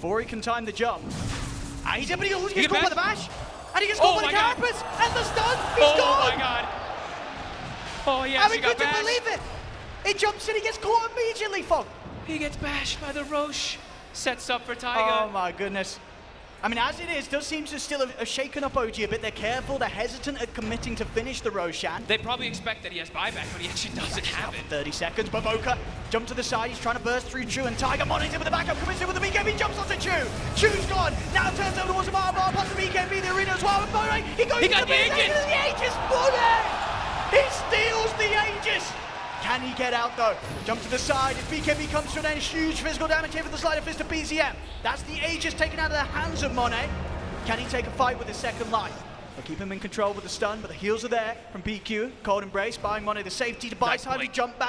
before he can time the jump. Ah, he's able to he He gets caught by the bash? And he gets caught Oh by the my God. And the stun. He's oh gone. my god. Oh yes, I he mean, got couldn't bashed. believe it. He jumps and he gets caught immediately, Fog. He gets bashed by the Rosh. Sets up for Tiger. Oh my goodness. I mean, as it is, does seem to still have have shaken up OG a bit. They're careful, they're hesitant at committing to finish the Roshan. they probably expect that he has buyback, but he actually doesn't have it. 30 seconds, Baboka jump to the side, he's trying to burst through Chu and Tiger in with the backup, comes in with the BKB, jumps onto Chu. Chu's gone, now turns over towards the bar, bar, past the BKB, the arena as well, and Money, he goes He to got the the Aegis. the Aegis, Money! He steals the Aegis! Can he get out though? Jump to the side, if BKB comes to an end, huge physical damage here for the Sleight of Fist of BZM. That's the Aegis taken out of the hands of Monet. Can he take a fight with his second life? They'll keep him in control with the stun, but the heals are there from BQ. Cold Embrace buying Monet the safety to buy Nice time to jump back